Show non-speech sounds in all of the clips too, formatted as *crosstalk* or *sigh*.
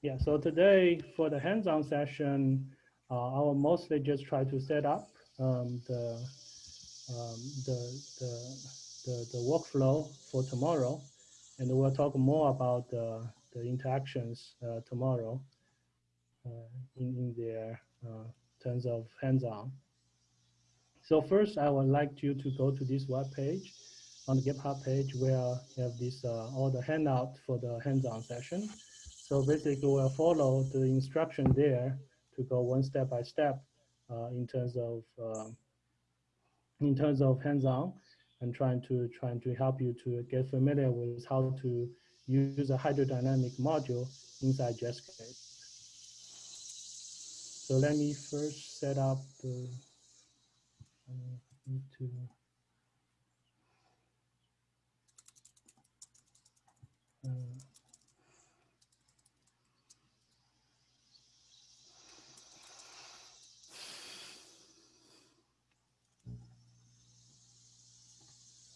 Yeah, so today for the hands-on session, uh, I will mostly just try to set up um, the, um, the, the, the, the, workflow for tomorrow. And we'll talk more about the, the interactions uh, tomorrow uh, in, in their uh, terms of hands-on. So first, I would like you to go to this web page on the GitHub page where you have this uh, all the handout for the hands-on session. So basically we'll follow the instruction there to go one step by step uh, in terms of uh, in terms of hands-on and trying to trying to help you to get familiar with how to use a hydrodynamic module inside Jetscape. So let me first set up the need to uh,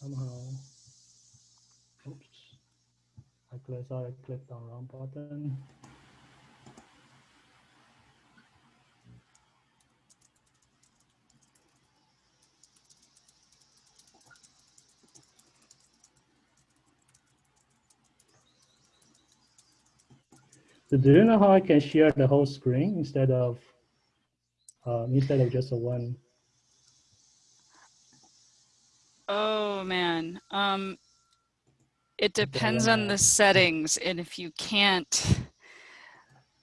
somehow, oops, I clicked, sorry, I clicked on wrong button. So do you know how I can share the whole screen instead of uh, instead of just a one Oh man. Um, it depends on the settings and if you can't.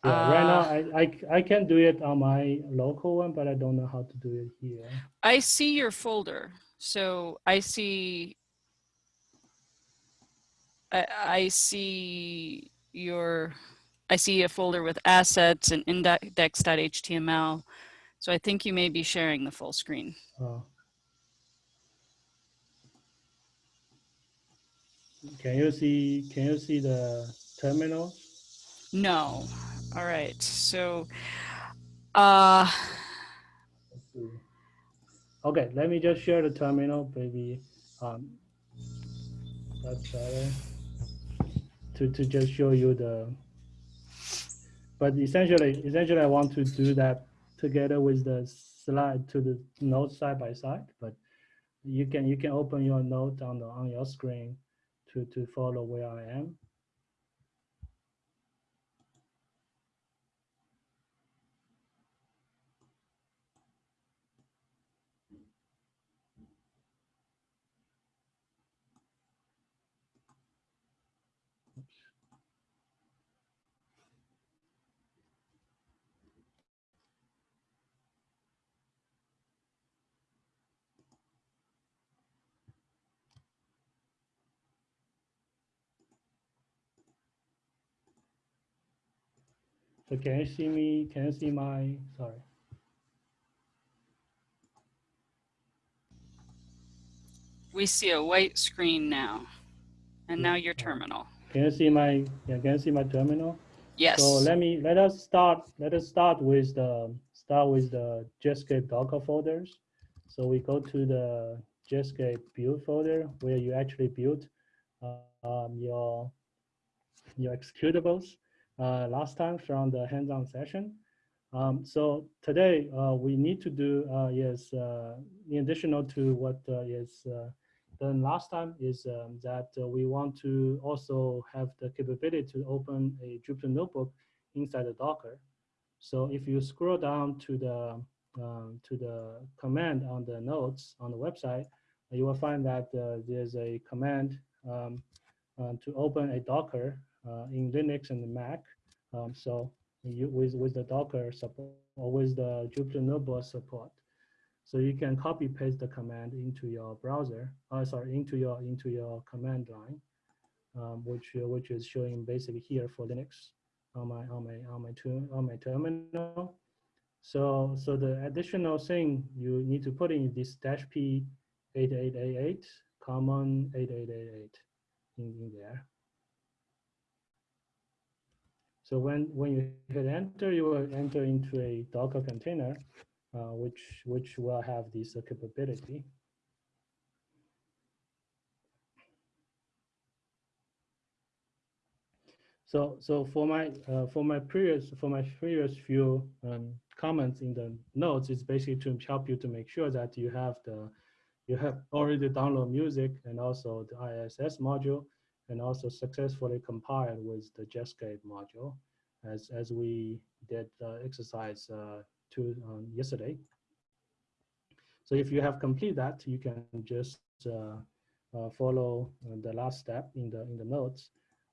Yeah, uh, right now I, I, I can do it on my local one, but I don't know how to do it here. I see your folder. So I see, I, I see your, I see a folder with assets and index.html. So I think you may be sharing the full screen. Oh. Can you see, can you see the terminal? No. All right. So, uh, okay, let me just share the terminal, maybe um, that's better to, to just show you the, but essentially, essentially I want to do that together with the slide to the note side by side, but you can, you can open your note on the, on your screen to, to follow where I am. So can you see me? Can you see my, sorry. We see a white screen now. And now your terminal. Can you see my, yeah, can you see my terminal? Yes. So let me, let us start, let us start with the, start with the Jetscape Docker folders. So we go to the Jetscape build folder where you actually build uh, um, your, your executables uh, last time from the hands-on session. Um, so today uh, we need to do uh, is uh, in addition to what uh, is uh, done last time is um, that uh, we want to also have the capability to open a Jupyter notebook inside the Docker. So if you scroll down to the um, to the command on the notes on the website, you will find that there's a command um, to open a Docker uh, in Linux and Mac. Um, so you, with, with the Docker support or with the Jupyter Notebook support. So you can copy paste the command into your browser, uh, sorry, into your into your command line, um, which uh, which is showing basically here for Linux on my on my on my on my terminal. So so the additional thing you need to put in this dash p 8888 common 8888 in, in there. So when, when you hit enter, you will enter into a Docker container, uh, which, which will have this uh, capability. So, so for my uh, for my previous for my previous few um, comments in the notes, it's basically to help you to make sure that you have the you have already download music and also the ISS module, and also successfully compiled with the Jetscape module, as as we did the exercise uh, two um, yesterday. So if you have complete that, you can just uh, uh, follow the last step in the in the notes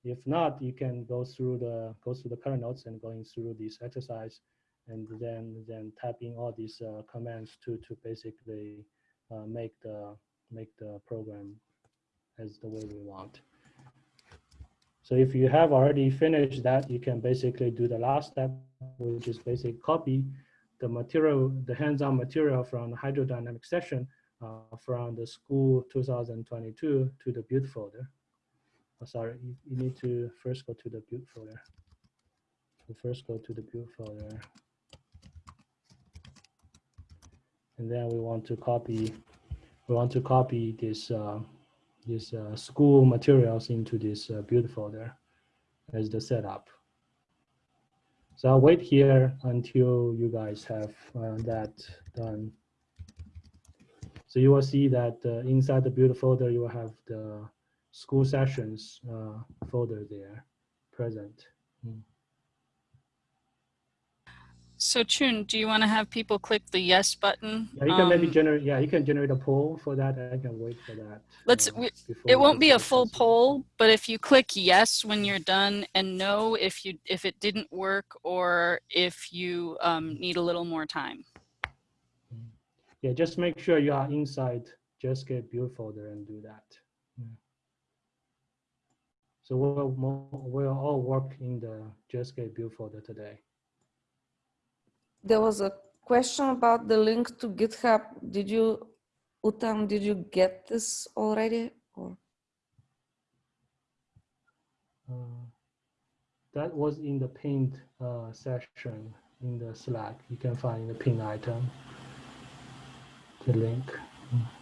if not, you can go through the go through the current notes and going through this exercise, and then then typing all these uh, commands to to basically uh, make the make the program as the way we want. So if you have already finished that, you can basically do the last step, which is basically copy the material, the hands-on material from the hydrodynamic session uh, from the school 2022 to the build folder. Oh, sorry, you, you need to first go to the build folder. So first go to the build folder. And then we want to copy, we want to copy this, uh, this uh, school materials into this uh, build folder as the setup. So I'll wait here until you guys have uh, that done. So you will see that inside the build folder, you will have the school sessions folder there present. Mm. So Chun, do you want to have people click the yes button? Yeah, you can um, maybe generate. Yeah, you can generate a poll for that. I can wait for that. Let's. Uh, it won't be a full poll, but if you click yes when you're done, and no if you if it didn't work or if you um, need a little more time. Hmm. Yeah, just make sure you are inside Jetscape build folder and do that. Yeah. So we'll, we'll all work in the Jetscape build folder today. There was a question about the link to GitHub. Did you, Utam, did you get this already? Or? Uh, that was in the pinned uh, session in the Slack. You can find the pin item, the link. Mm.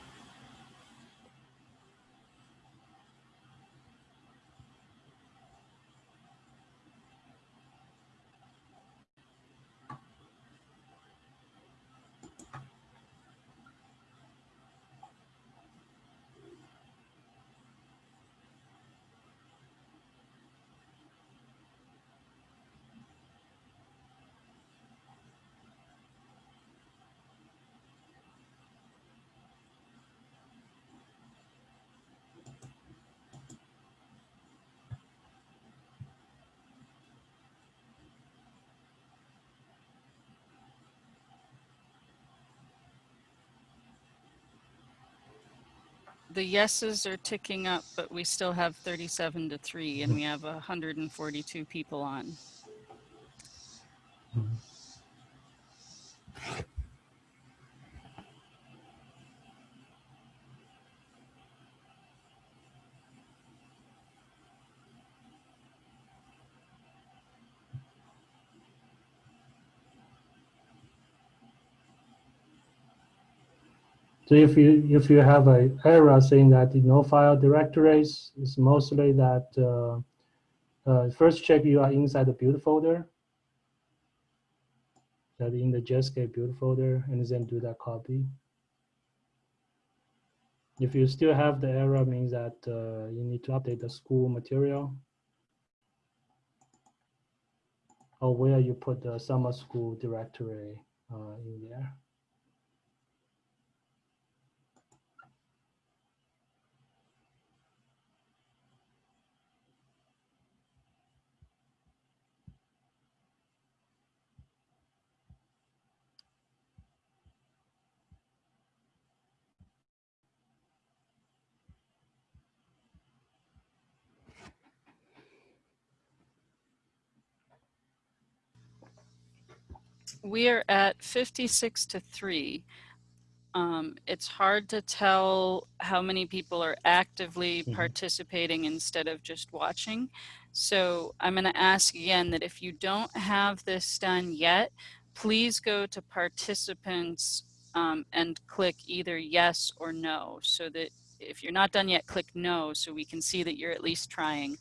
The yeses are ticking up, but we still have 37 to 3 and we have 142 people on. So if you if you have a error saying that the no file directories, it's mostly that uh, uh, first check you are inside the build folder, that in the Jetscape build folder, and then do that copy. If you still have the error, means that uh, you need to update the school material or where you put the summer school directory uh, in there. We are at 56 to 3. Um, it's hard to tell how many people are actively mm -hmm. participating instead of just watching. So I'm going to ask again that if you don't have this done yet, please go to participants um, and click either yes or no so that if you're not done yet, click no so we can see that you're at least trying.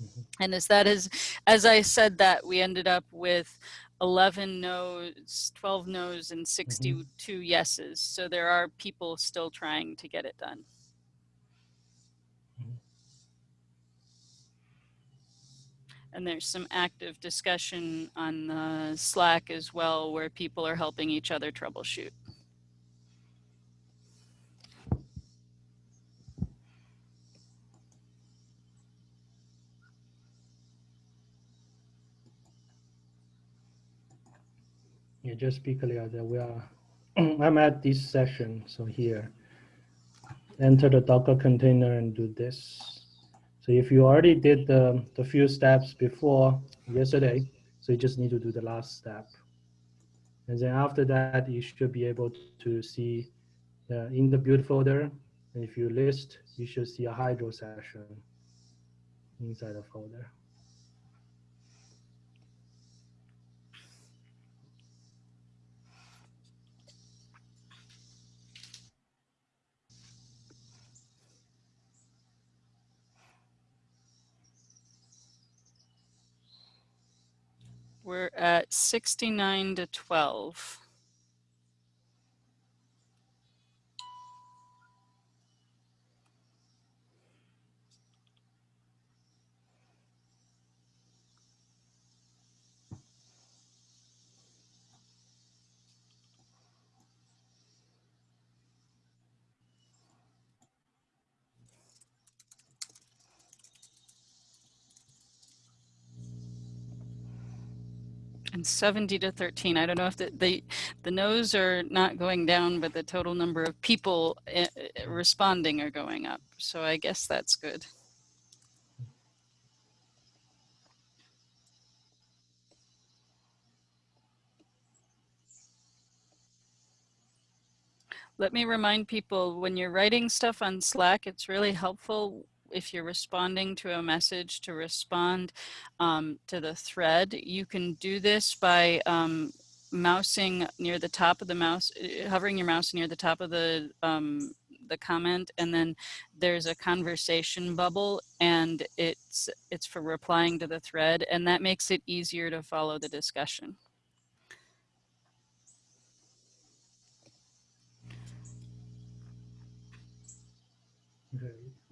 Mm -hmm. And as that is, as I said that, we ended up with 11 no's, 12 no's, and 62 yeses. So there are people still trying to get it done. Mhm. And there's some active discussion on the Slack as well, where people are helping each other troubleshoot. Yeah, just be clear that we are, *clears throat* I'm at this session, so here. Enter the Docker container and do this. So if you already did the, the few steps before yesterday, so you just need to do the last step. And then after that, you should be able to see uh, in the build folder, and if you list, you should see a Hydro session inside the folder. We're at 69 to 12. And 70 to 13. I don't know if the, the, the no's are not going down, but the total number of people eh, eh, responding are going up. So I guess that's good. Let me remind people when you're writing stuff on Slack, it's really helpful if you're responding to a message to respond um, to the thread. You can do this by um, mousing near the top of the mouse, uh, hovering your mouse near the top of the um, the comment and then there's a conversation bubble and it's it's for replying to the thread and that makes it easier to follow the discussion.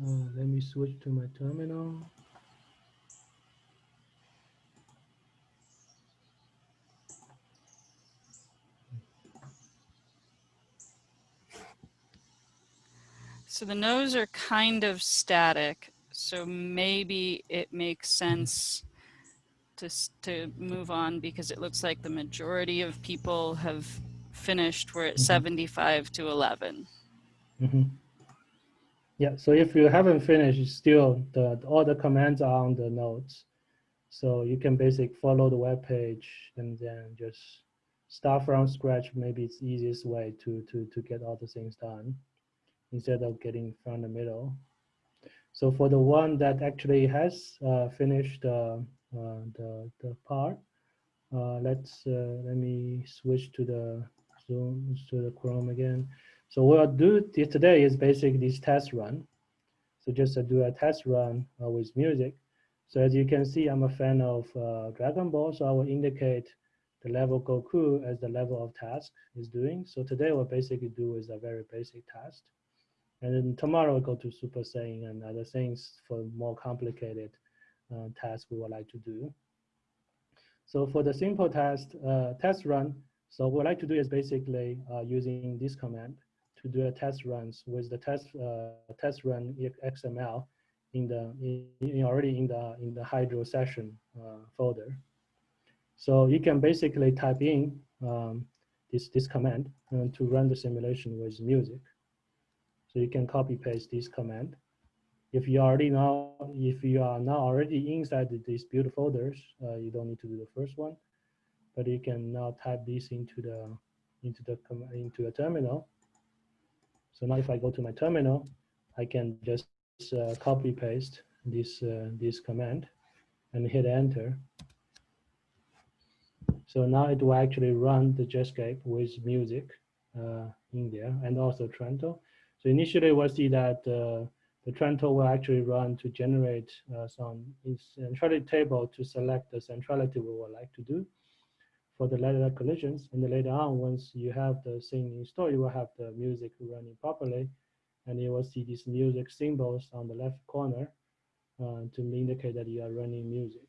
Uh, let me switch to my terminal. So the no's are kind of static. So maybe it makes sense to, to move on because it looks like the majority of people have finished. We're at Mhm. 75 to 11. hmm Yeah, so if you haven't finished, still the all the commands are on the notes. So you can basically follow the web page and then just start from scratch. Maybe it's easiest way to to to get all the things done instead of getting from the middle. So for the one that actually has uh, finished uh, uh, the the part, uh, let's uh, let me switch to the Zoom to the Chrome again. So what I'll do today is basically this test run. So just to do a test run uh, with music. So as you can see, I'm a fan of uh, Dragon Ball, so I will indicate the level Goku as the level of task is doing. So today what basically do is a very basic task. And then tomorrow we'll go to Super Saiyan and other things for more complicated uh, tasks we would like to do. So for the simple test, uh, test run, so what I like to do is basically uh, using this command to do a test runs with the test uh, test run XML in the in, already in the in the Hydro session uh, folder. So you can basically type in um, this this command to run the simulation with music. So you can copy paste this command. If you already know, if you are now already inside these build folders, uh, you don't need to do the first one, but you can now type this into the into the into a terminal. So now if I go to my terminal, I can just uh, copy paste this uh, this command and hit enter. So now it will actually run the Jetscape with music uh, in there and also Trento. So initially we'll see that uh, the Trento will actually run to generate uh, some centrality table to select the centrality we would like to do for the later collisions. And later on, once you have the thing installed, you will have the music running properly. And you will see these music symbols on the left corner uh, to indicate that you are running music.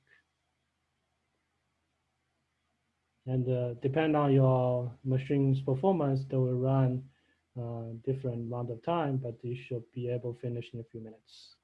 And uh, depend on your machine's performance, they will run uh, different amount of time, but you should be able to finish in a few minutes.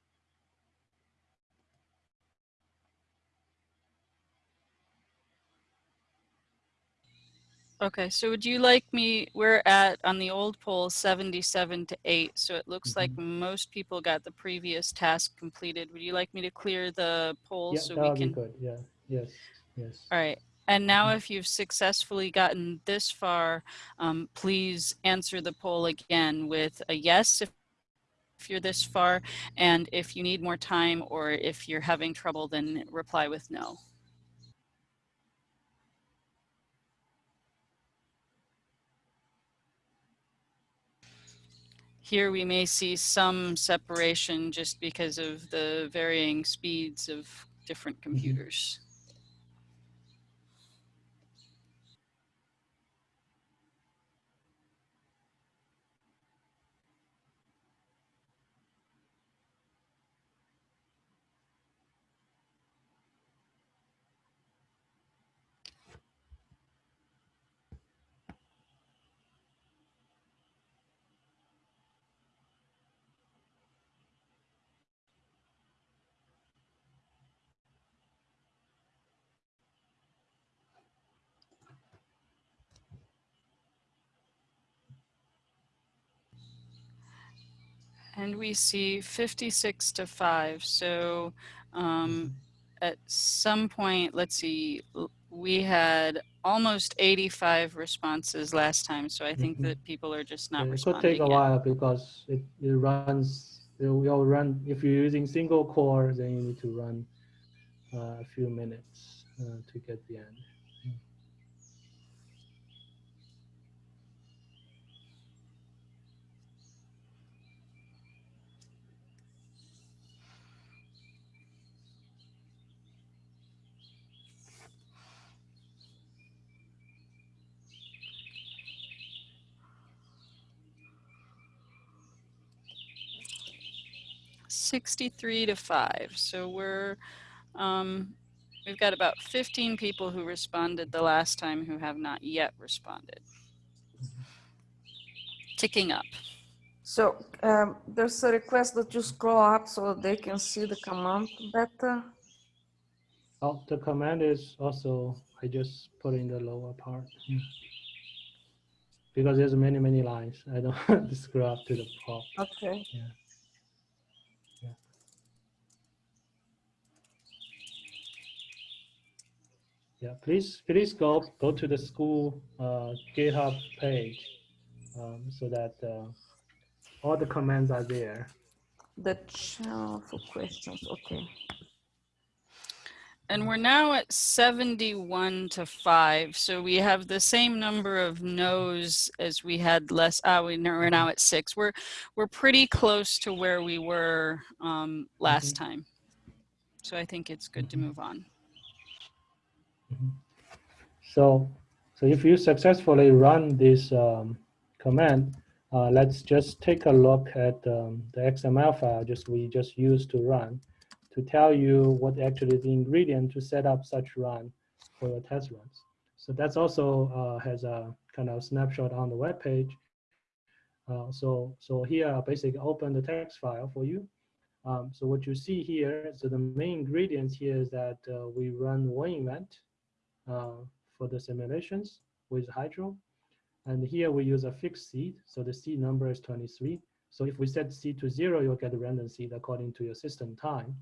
Okay, so would you like me, we're at, on the old poll, 77 to 8, so it looks like Mm-hmm. most people got the previous task completed. Would you like me to clear the poll Yeah, so we would be can? good. Yeah, yes, yes. All right, and now Mhm. if you've successfully gotten this far, um, please answer the poll again with a yes if, if you're this far, and if you need more time or if you're having trouble, then reply with no. Here we may see some separation just because of the varying speeds of different mm-hmm. computers. And we see 56 to 5. So um, at some point, let's see, we had almost 85 responses last time. So I think Mhm. that people are just not Yeah, it could take a yet. while because it, it runs, it will run, if you're using single core, then you need to run uh, a few minutes uh, to get the end. Sixty-three to five. So we're, um, we've got about fifteen people who responded the last time who have not yet responded. Ticking up. So um, there's a request that you scroll up so they can see the command better. Oh, the command is also, I just put in the lower part. Because there's many, many lines. I don't *laughs* want to scroll up to the top. Okay. Yeah, please, please go, go to the school uh, GitHub page um, so that uh, all the commands are there. The channel for questions. Okay. And we're now at 71 to 5. So we have the same number of no's as we had less. Ah, we, know- we're now at six. We're, we're pretty close to where we were um, last time. So I think it's good to Mhm. move on. So, so if you successfully run this um, command, uh, let's just take a look at um, the XML file just we just used to run to tell you what actually the ingredient to set up such run for your test runs. So that's also uh, has a kind of snapshot on the web page. Uh, so, so here I basically open the text file for you. Um, so what you see here, so the main ingredients here is that uh, we run one event for the simulations with Hydro. And here we use a fixed seed. So the seed number is 23. So if we set seed to zero, you'll get a random seed according to your system time.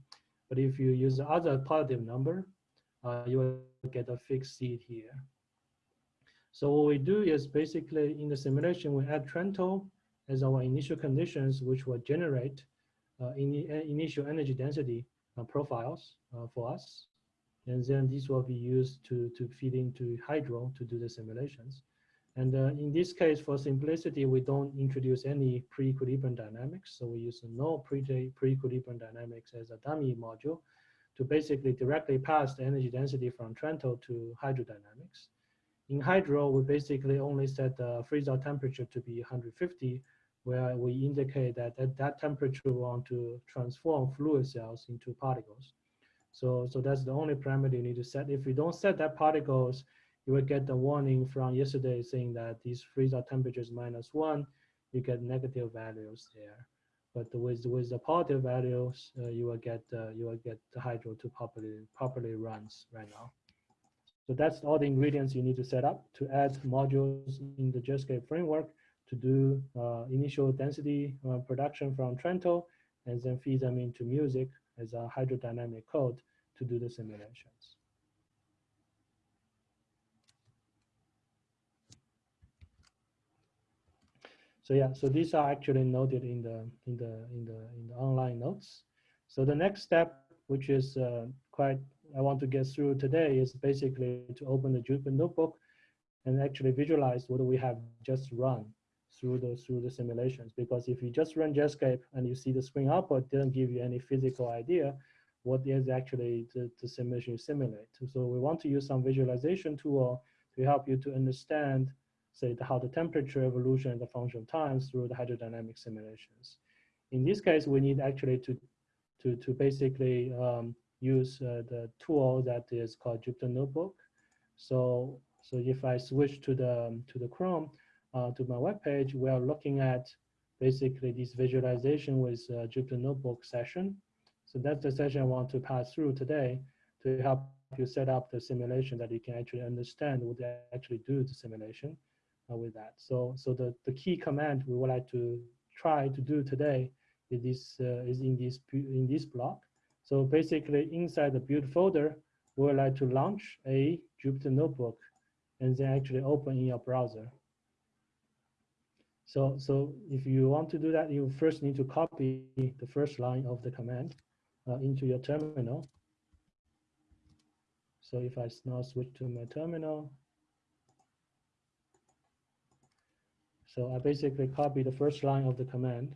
But if you use the other positive number, uh, you will get a fixed seed here. So what we do is basically in the simulation, we add Trento as our initial conditions, which will generate uh, in, initial energy density uh, profiles uh, for us. And then this will be used to, to feed into Hydro to do the simulations. And uh, in this case, for simplicity, we don't introduce any pre-equilibrium dynamics. So we use no pre-equilibrium dynamics as a dummy module to basically directly pass the energy density from Trento to hydrodynamics. In hydro, we basically only set the freeze-out temperature to be 150, where we indicate that at that temperature we want to transform fluid cells into particles. So, so that's the only parameter you need to set. If you don't set that particles, you will get the warning from yesterday saying that these freeze-out temperatures minus one, you get negative values there. But with with the positive values, uh, you will get uh, you will get the hydro to properly properly runs right now. So that's all the ingredients you need to set up to add modules in the JetScape framework to do uh, initial density uh, production from Trento and then feed them into music as a hydrodynamic code to do the simulations. So yeah, so these are actually noted in the in the in the in the online notes. So the next step, which is uh, quite I want to get through today, is basically to open the Jupyter notebook and actually visualize what we have just run through the through the simulations. Because if you just run Jetscape and you see the screen output, didn't give you any physical idea what is actually the, the simulation simulate. So we want to use some visualization tool to help you to understand say the, how the temperature evolution and the function of time through the hydrodynamic simulations. In this case, we need actually to, to, to basically um, use uh, the tool that is called Jupyter Notebook. So, so if I switch to the, to the Chrome, uh, to my web page, we are looking at basically this visualization with uh, Jupyter Notebook session. So that's the session I want to pass through today to help you set up the simulation that you can actually understand what they actually do the simulation uh, with that. So, so the, the key command we would like to try to do today is this uh, is in this in this block. So basically, inside the build folder, we would like to launch a Jupyter Notebook, and then actually open in your browser. So, so if you want to do that, you first need to copy the first line of the command uh, into your terminal. So if I now switch to my terminal, So I basically copy the first line of the command,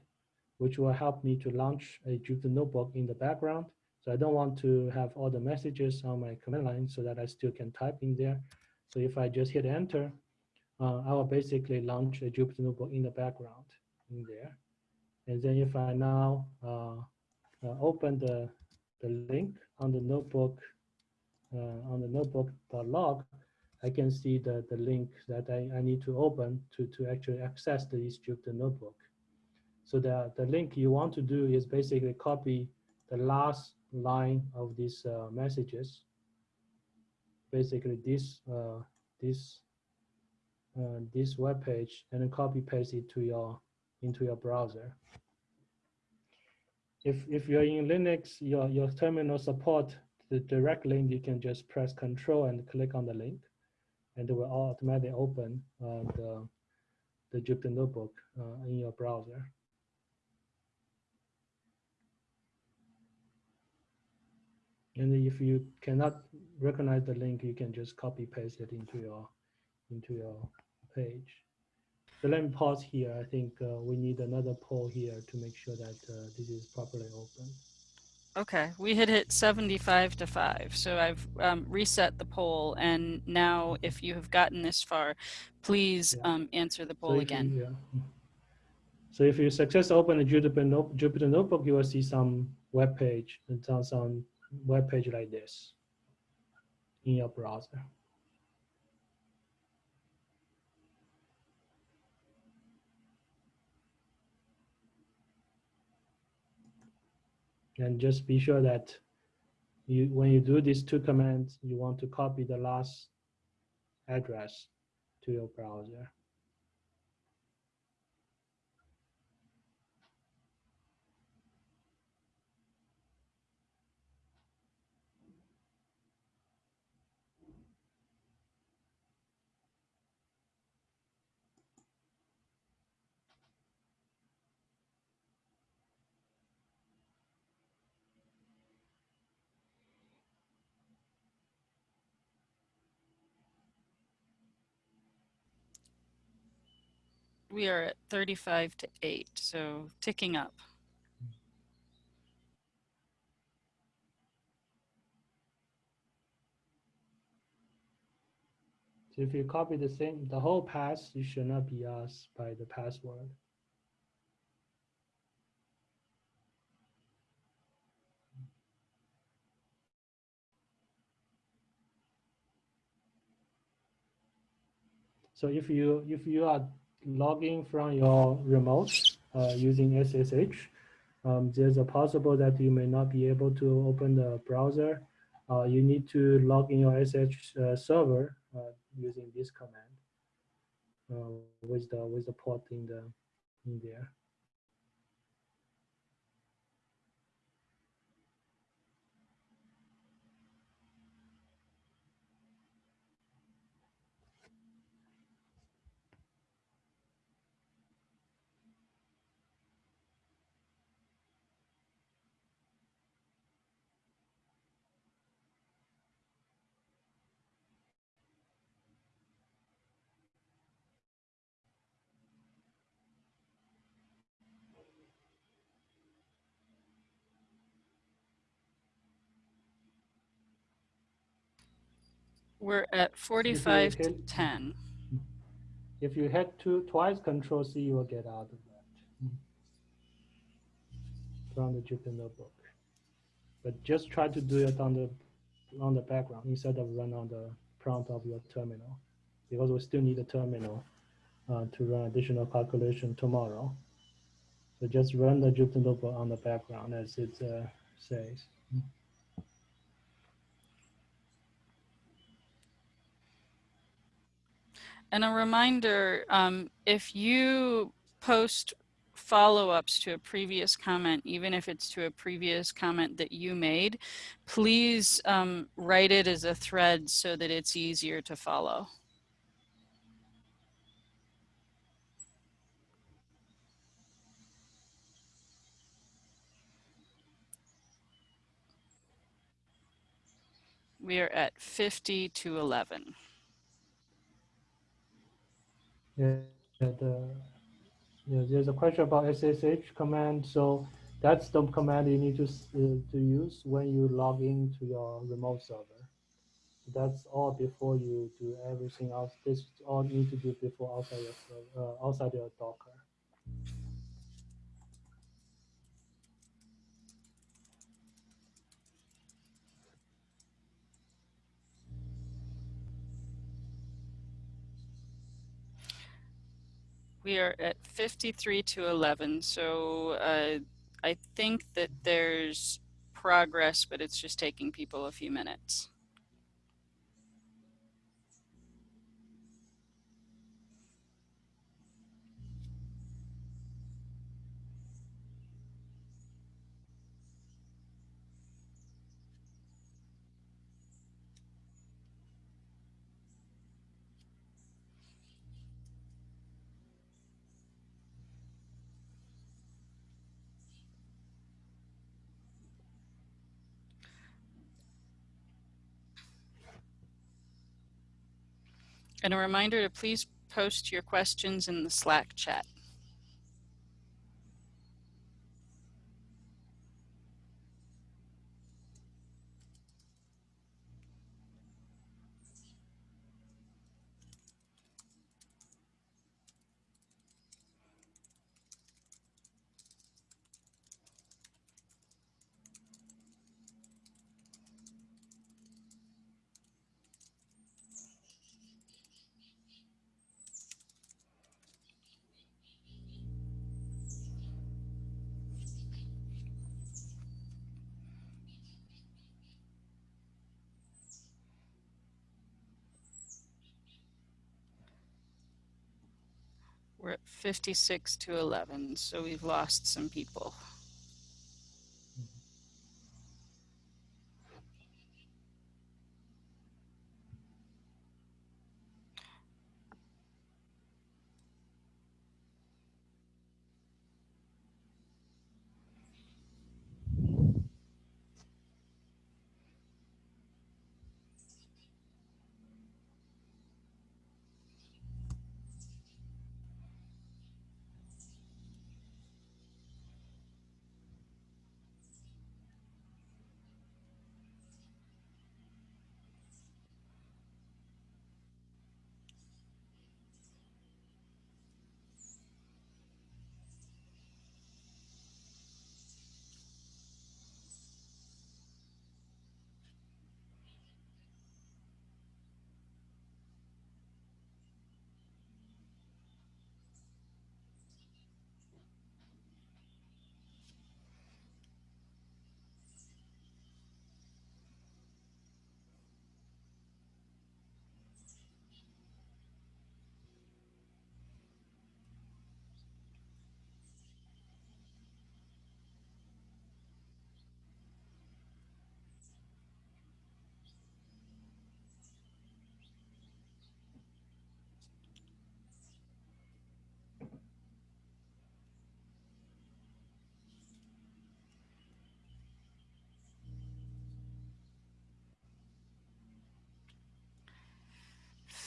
which will help me to launch a Jupyter notebook in the background. So I don't want to have all the messages on my command line so that I still can type in there. So if I just hit enter, uh, I will basically launch a Jupyter notebook in the background in there. And then if I now uh, uh, open the, the link on the notebook, uh, on the notebook.log, I can see the, the link that I, I need to open to, to actually access the Jupyter notebook. So the, the link you want to do is basically copy the last line of these uh, messages. Basically this, uh, this, uh, this web page and then copy paste it to your, into your browser. If, if you're in Linux, your, your terminal support the direct link, you can just press control and click on the link and it will automatically open uh, the, the Jupyter Notebook uh, in your browser. And if you cannot recognize the link, you can just copy paste it into your into your page. So let me pause here. I think uh, we need another poll here to make sure that uh, this is properly open. Okay, we had hit 75 to 5, so I've um, reset the poll, and now if you have gotten this far, please yeah. um, answer the poll so again. You, yeah. So if you successfully open the Jupyter, Note, Jupyter Notebook, you will see some web page, and some web page like this in your browser. And just be sure that you, when you do these two commands, you want to copy the last address to your browser. We are at 35 to 8, so ticking up. So if you copy the same, the whole pass, you should not be asked by the password. So if you if you are logging from your remote uh, using SSH, um, there's a possible that you may not be able to open the browser. Uh, you need to log in your SSH uh, server uh, using this command uh, with the with the port in the in there. We're at 45 to 10. If you hit two twice Control C, you will get out of that from the Jupyter notebook. But just try to do it on the on the background instead of run on the prompt of your terminal, because we still need a terminal uh, to run additional calculation tomorrow. So just run the Jupyter notebook on the background as it uh, says. And a reminder, um, if you post follow-ups to a previous comment, even if it's to a previous comment that you made, please um, write it as a thread so that it's easier to follow. We are at 50 to 11. Yeah, the, yeah, there's a question about SSH command. So that's the command you need to uh, to use when you log into your remote server. That's all before you do everything else. This all you need to do before outside your uh, outside your Docker. We are at 53 to 11. So uh, I think that there's progress, but it's just taking people a few minutes. And a reminder to please post your questions in the Slack chat. We're at 56 to 11, so we've lost some people.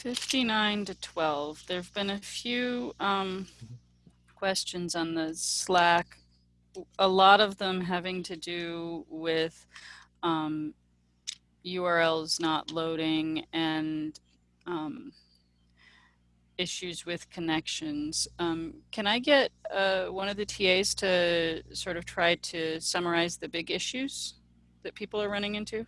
59 to 12. There have been a few um, questions on the Slack, a lot of them having to do with um, URLs not loading and um, issues with connections. Um, can I get uh, one of the TAs to sort of try to summarize the big issues that people are running into?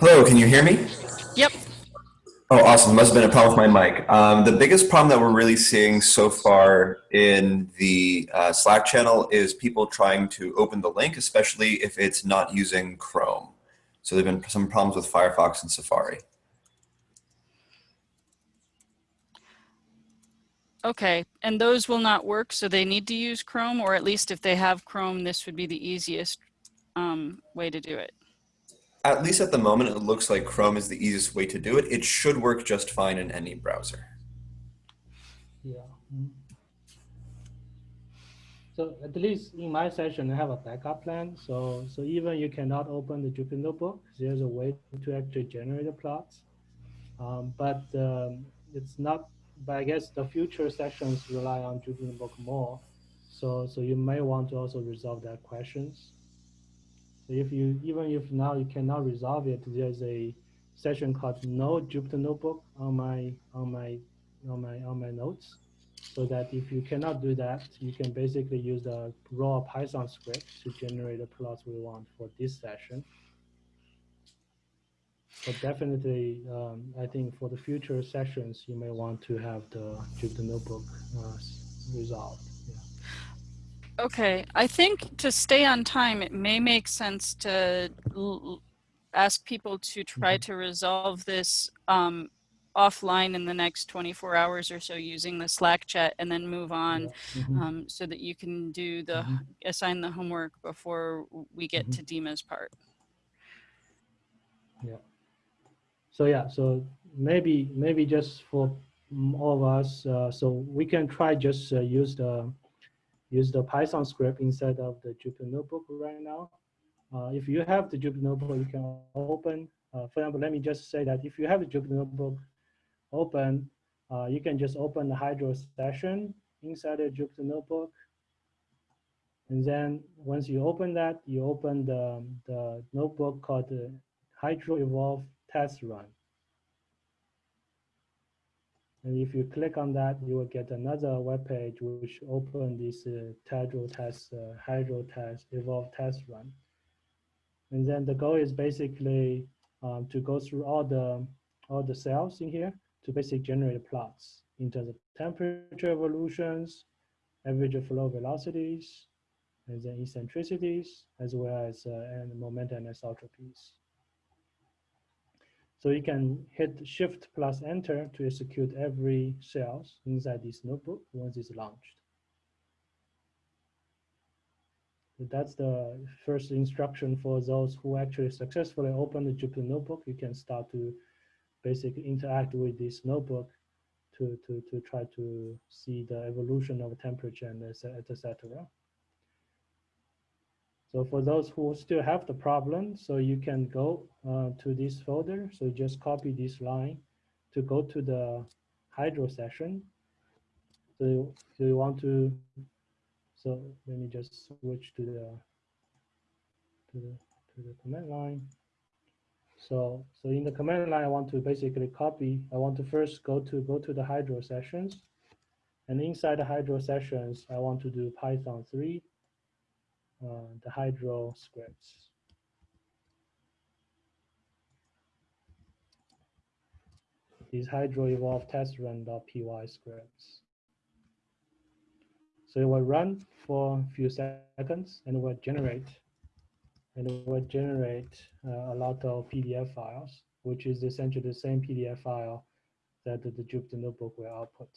Hello, can you hear me? Yep. Oh, awesome. Must have been a problem with my mic. Um, the biggest problem that we're really seeing so far in the uh, Slack channel is people trying to open the link, especially if it's not using Chrome. So there have been some problems with Firefox and Safari. Okay, and those will not work, so they need to use Chrome, or at least if they have Chrome, this would be the easiest um, way to do it. At least at the moment, it looks like Chrome is the easiest way to do it. It should work just fine in any browser. Yeah. mm. So at least in my session, I have a backup plan. So so even you cannot open the Jupyter Notebook, there's a way to actually generate the plots. Um, but um, it's not. But I guess the future sessions rely on Jupyter Notebook more. So so you may want to also resolve that questions. So if you even if now you cannot resolve it, there's a session called No Jupyter Notebook on my on my on my on my notes so that if you cannot do that, you can basically use the raw Python script to generate the plots we want for this session. But definitely, um, I think for the future sessions, you may want to have the Jupyter Notebook uh, resolved. Okay, I think to stay on time, it may make sense to ask people to try Mhm. to resolve this um, offline in the next 24 hours or so using the Slack chat and then move on Yeah. Mhm. um, so that you can do the Mhm. assign the homework before we get to Dima's part. Yeah. So yeah, so maybe maybe just for mm, all of us, uh, so we can try just uh, use the use the Python script instead of the Jupyter Notebook right now. Uh, if you have the Jupyter Notebook, you can open. Uh, for example, let me just say that if you have the Jupyter Notebook open, uh, you can just open the Hydro session inside the Jupyter Notebook. And then once you open that, you open the, the notebook called the Hydro Evolve test run. And if you click on that, you will get another web page which open this uh, Hydro test, uh, Hydro test, Evolve test run. And then the goal is basically um, to go through all the all the cells in here to basically generate plots in terms of temperature evolutions, average flow velocities, and then eccentricities, as well as uh, and momentum anisotropies. So you can hit Shift plus Enter to execute every cells inside this notebook once it's launched. That's the first instruction for those who actually successfully open the Jupyter Notebook. You can start to basically interact with this notebook to, to, to try to see the evolution of temperature and etc. So for those who still have the problem, so you can go uh, to this folder. So just copy this line to go to the Hydro session. So, so you want to, so let me just switch to the, to the, to the command line. So, so in the command line, I want to basically copy, I want to first go to, go to the Hydro sessions. And inside the Hydro sessions, I want to do Python 3 uh, uh, the hydro scripts. These hydro evolve test run.py scripts. So it will run for a few seconds and it will generate and it will generate uh, a lot of PDF files, which is essentially the same PDF file that the Jupyter Notebook will output.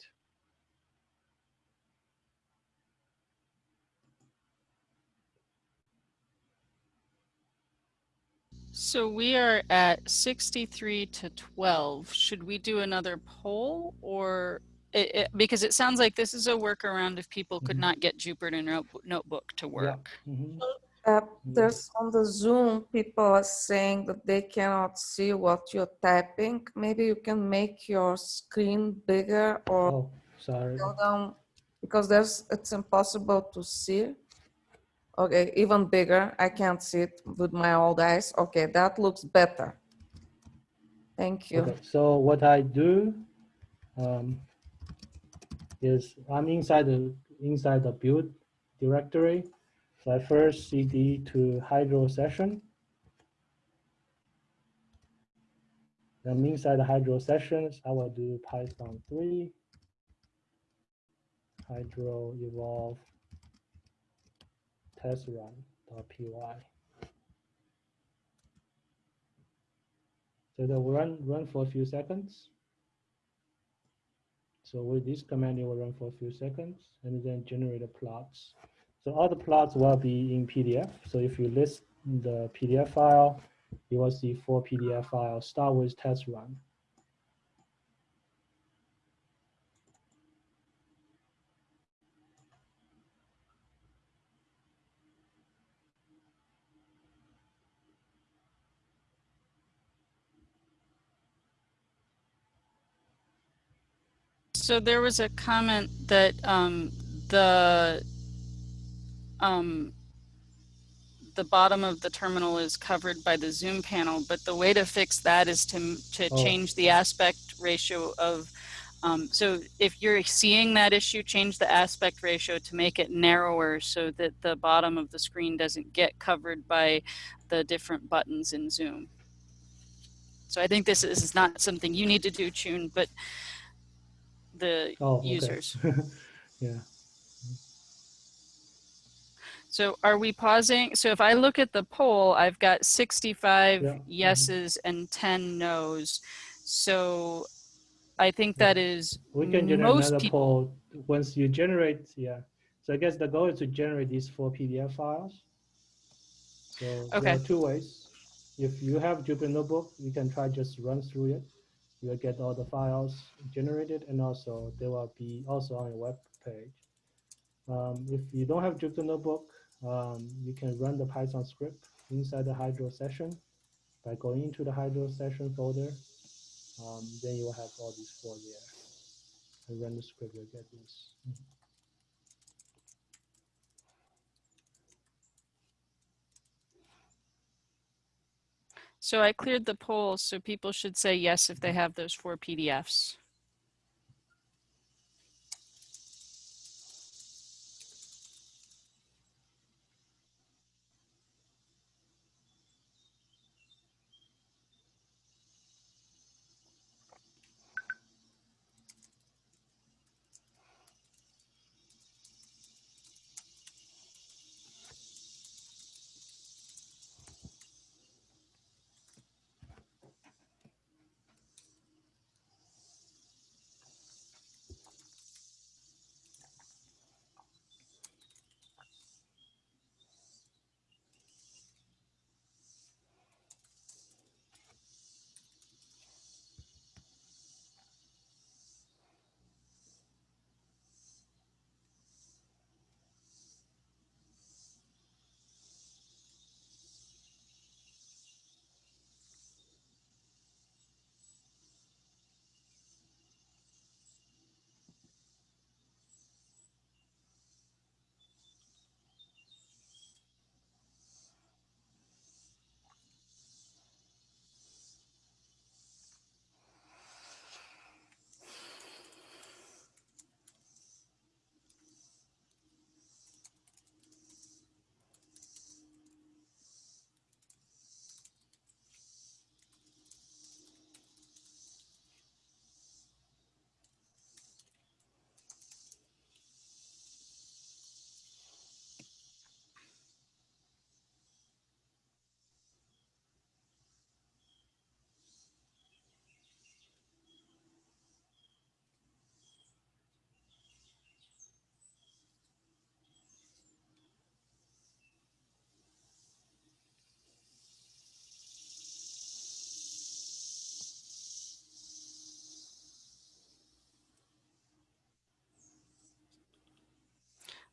So we are at 63 to 12. Should we do another poll or it, it- because it sounds like this is a workaround if people could Mhm. not get Jupyter Note- Notebook to work. Mhm. Uh, Mm. there's on the Zoom, people are saying that they cannot see what you're typing. Maybe you can make your screen bigger or Oh, sorry. down because there's it's impossible to see. Okay, even bigger. I can't see it with my old eyes. Okay, that looks better. Thank you. Okay, so what I do um, is I'm inside the inside the build directory. So I first cd to Hydro session. Then inside the Hydro sessions, I will do Python 3, Hydro evolve test run.py. So they'll run, run for a few seconds. So with this command, it will run for a few seconds and then generate the plots. So all the plots will be in PDF. So if you list the PDF file, you will see four PDF files. Start with test run. So there was a comment that um, the um, the bottom of the terminal is covered by the Zoom panel, but the way to fix that is to to Oh. change the aspect ratio of. Um, so if you're seeing that issue, change the aspect ratio to make it narrower so that the bottom of the screen doesn't get covered by the different buttons in Zoom. So I think this is, not something you need to do, Chun, but the Oh, okay. users. *laughs* yeah. So are we pausing? So if I look at the poll, I've got 65 Yeah, yeses and 10 nos. So I think Yeah. that is We can generate most another people. poll once you generate, yeah. So I guess the goal is to generate these four PDF files. So there Okay. are two ways. If you have Jupyter Notebook, you can try just run through it. You'll get all the files generated and also they will be also on your web page. Um, if you don't have Jupyter Notebook, um, you can run the Python script inside the Hydro session by going into the Hydro session folder. Um, then you will have all these four there and run the script, you'll get this. So I cleared the poll, so people should say yes if they have those four PDFs.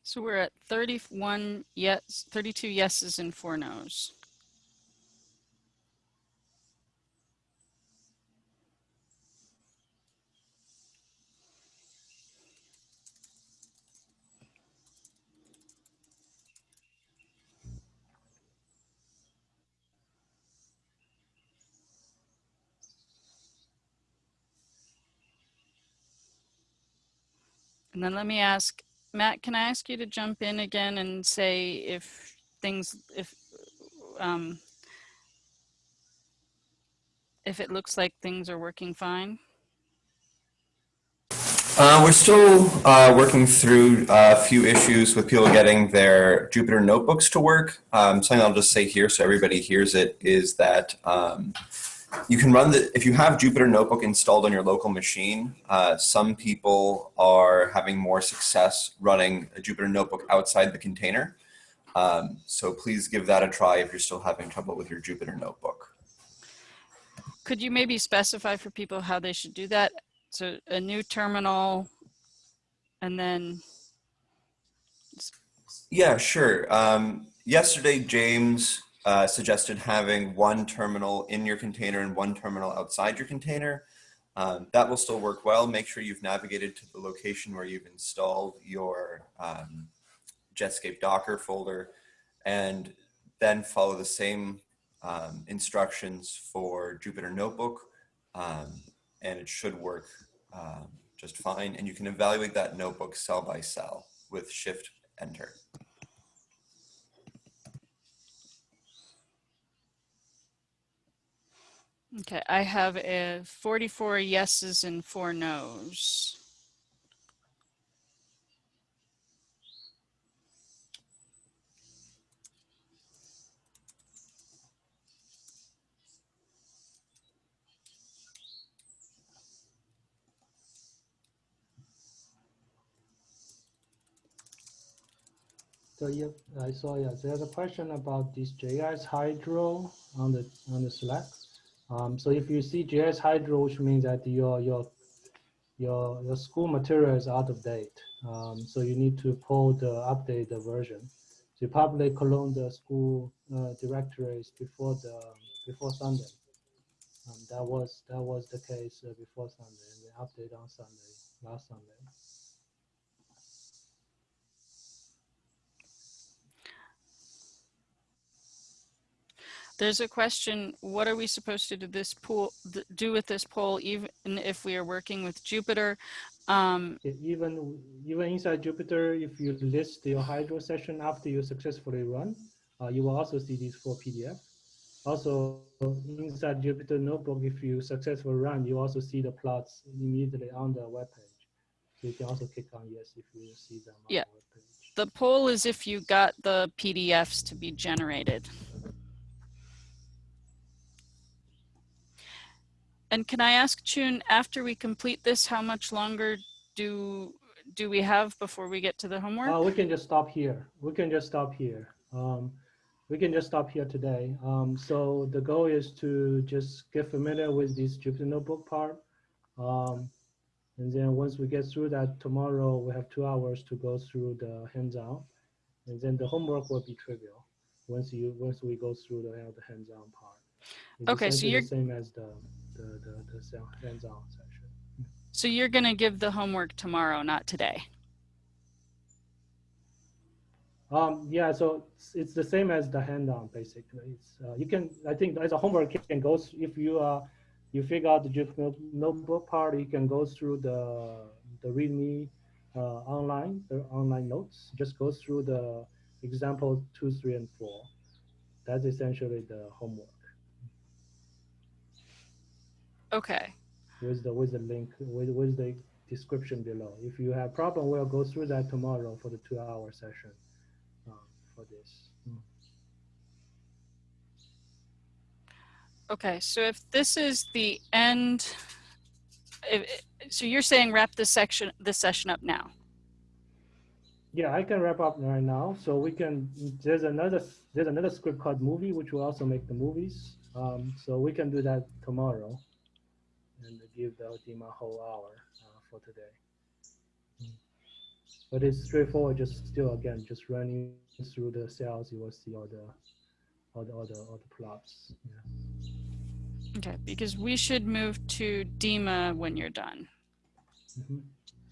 So we're at 31 yes, 32 yeses and four nos. And then let me ask, Matt, can I ask you to jump in again and say if things, if, um, if it looks like things are working fine? Uh, we're still uh, working through a few issues with people getting their Jupyter notebooks to work. Um, something I'll just say here so everybody hears it is that um, you can run the, if you have Jupyter Notebook installed on your local machine, uh, some people are having more success running a Jupyter Notebook outside the container. Um, so please give that a try if you're still having trouble with your Jupyter Notebook. Could you maybe specify for people how they should do that? So a new terminal and then, Yeah, sure. Um, yesterday, James uh, suggested having one terminal in your container and one terminal outside your container. Um, that will still work well. Make sure you've navigated to the location where you've installed your um, Jetscape Docker folder and then follow the same um, instructions for Jupyter Notebook um, and it should work um, just fine. And you can evaluate that notebook cell by cell with Shift Enter. Okay, I have a 44 yeses and four nos. So yeah, I saw, yeah, there's a question about this JS Hydro on the, on the Slack. Um, so if you see JS Hydro, which means that your, your, your, your school material is out of date. Um, so you need to pull the updated version. So you probably clone the school uh, directories before the, before Sunday. Um, that was, that was the case uh, before Sunday and the update on Sunday, last Sunday. There's a question, what are we supposed to do this pool, do with this poll even if we are working with Jupyter? Um, Even, even inside Jupyter, if you list your Hydro session after you successfully run, uh, you will also see these four PDF. Also, inside Jupyter Notebook, if you successfully run, you also see the plots immediately on the web page. So you can also click on yes if you see them on Yeah. the the poll is if you got the PDFs to be generated. And can I ask Chun, after we complete this, how much longer do do we have before we get to the homework? Uh, we can just stop here. We can just stop here. Um, we can just stop here today. Um, so the goal is to just get familiar with this Jupyter Notebook part. Um, and then once we get through that tomorrow, we have two hours to go through the hands-on. And then the homework will be trivial once you once we go through the, the hands-on part. It's Okay, so you're- the same as the the the, the hands-on section. So you're gonna give the homework tomorrow, not today. Um, yeah, so it's, it's the same as the hands-on basically. It's, uh, you can, I think as a homework, you can go, if you, uh, you figure out the Jupyter notebook part, you can go through the, the README, uh, online, the online notes, just go through the example two, three, and four. That's essentially the homework Okay, with the, with the link, with, with the description below. If you have problem, we'll go through that tomorrow for the two-hour session, um, for this. Mm. okay, so if this is the end, if, so you're saying wrap this section, this session up now? Yeah, I can wrap up right now. So we can, there's another, there's another script called movie, which will also make the movies. Um, so we can do that tomorrow and give the a whole hour uh, for today. but it's straightforward. Just still again, just running through the cells, you will see all the all the all the, all the plots. Yeah. Okay, because we should move to Dima when you're done. Mhm.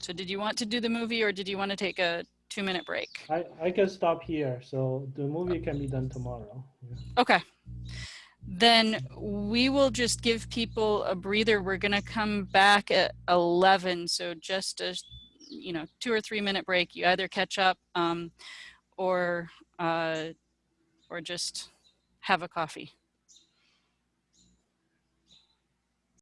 So did you want to do the movie or did you want to take a two minute break? I I can stop here, so the movie can be done tomorrow. Yeah. Okay. Then we will just give people a breather. We're going to come back at 11. So just a, you know, two or three minute break. You either catch up um, or, uh, or just have a coffee.